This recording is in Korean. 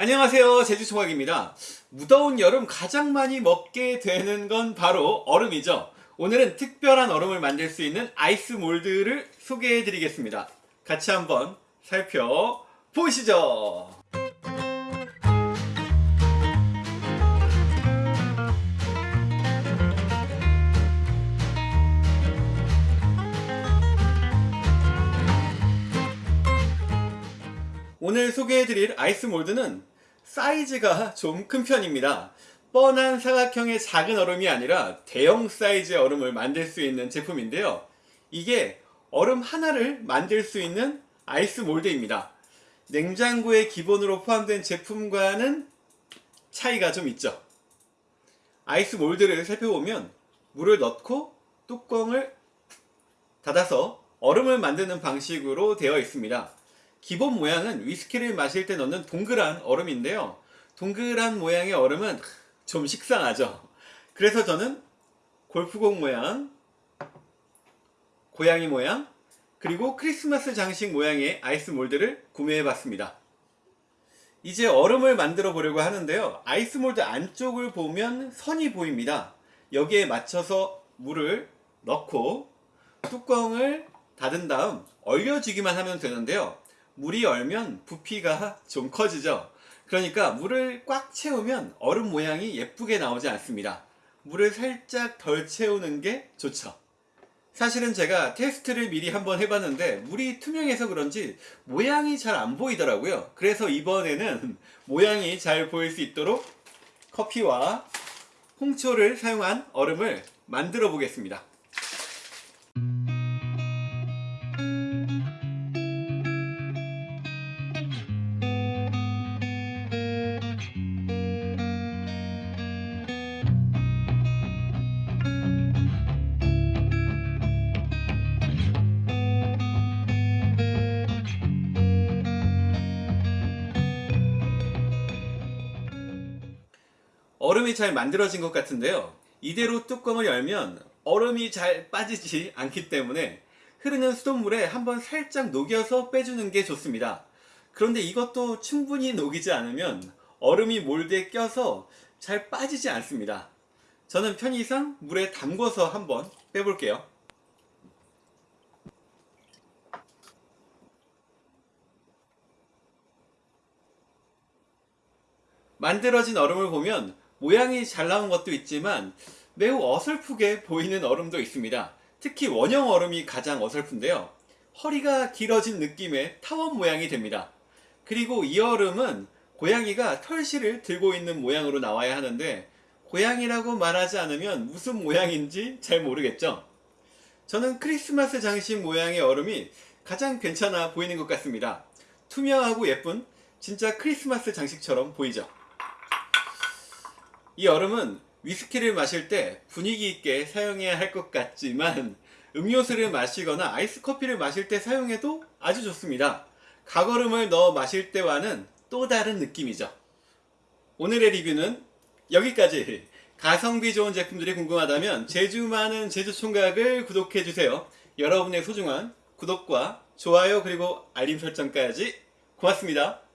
안녕하세요. 제주총각입니다. 무더운 여름 가장 많이 먹게 되는 건 바로 얼음이죠. 오늘은 특별한 얼음을 만들 수 있는 아이스 몰드를 소개해 드리겠습니다. 같이 한번 살펴보시죠 오늘 소개해드릴 아이스 몰드는 사이즈가 좀 큰 편입니다. 뻔한 사각형의 작은 얼음이 아니라 대형 사이즈의 얼음을 만들 수 있는 제품인데요. 이게 얼음 하나를 만들 수 있는 아이스 몰드입니다. 냉장고에 기본으로 포함된 제품과는 차이가 좀 있죠. 아이스 몰드를 살펴보면 물을 넣고 뚜껑을 닫아서 얼음을 만드는 방식으로 되어 있습니다. 기본 모양은 위스키를 마실 때 넣는 동그란 얼음인데요. 동그란 모양의 얼음은 좀 식상하죠. 그래서 저는 골프공 모양, 고양이 모양, 그리고 크리스마스 장식 모양의 아이스 몰드를 구매해 봤습니다. 이제 얼음을 만들어 보려고 하는데요. 아이스 몰드 안쪽을 보면 선이 보입니다. 여기에 맞춰서 물을 넣고 뚜껑을 닫은 다음 얼려주기만 하면 되는데요. 물이 얼면 부피가 좀 커지죠. 그러니까 물을 꽉 채우면 얼음 모양이 예쁘게 나오지 않습니다. 물을 살짝 덜 채우는 게 좋죠. 사실은 제가 테스트를 미리 한번 해봤는데 물이 투명해서 그런지 모양이 잘 안 보이더라고요. 그래서 이번에는 모양이 잘 보일 수 있도록 커피와 홍초를 사용한 얼음을 만들어 보겠습니다. 얼음이 잘 만들어진 것 같은데요. 이대로 뚜껑을 열면 얼음이 잘 빠지지 않기 때문에 흐르는 수돗물에 한번 살짝 녹여서 빼주는 게 좋습니다. 그런데 이것도 충분히 녹이지 않으면 얼음이 몰드에 껴서 잘 빠지지 않습니다. 저는 편의상 물에 담궈서 한번 빼볼게요. 만들어진 얼음을 보면 모양이 잘 나온 것도 있지만 매우 어설프게 보이는 얼음도 있습니다. 특히 원형 얼음이 가장 어설픈데요. 허리가 길어진 느낌의 타원 모양이 됩니다. 그리고 이 얼음은 고양이가 털실을 들고 있는 모양으로 나와야 하는데 고양이라고 말하지 않으면 무슨 모양인지 잘 모르겠죠? 저는 크리스마스 장식 모양의 얼음이 가장 괜찮아 보이는 것 같습니다. 투명하고 예쁜 진짜 크리스마스 장식처럼 보이죠? 이 얼음은 위스키를 마실 때 분위기 있게 사용해야 할 것 같지만 음료수를 마시거나 아이스 커피를 마실 때 사용해도 아주 좋습니다. 각얼음을 넣어 마실 때와는 또 다른 느낌이죠. 오늘의 리뷰는 여기까지 가성비 좋은 제품들이 궁금하다면 제주 많은 제주총각을 구독해주세요. 여러분의 소중한 구독과 좋아요 그리고 알림 설정까지 고맙습니다.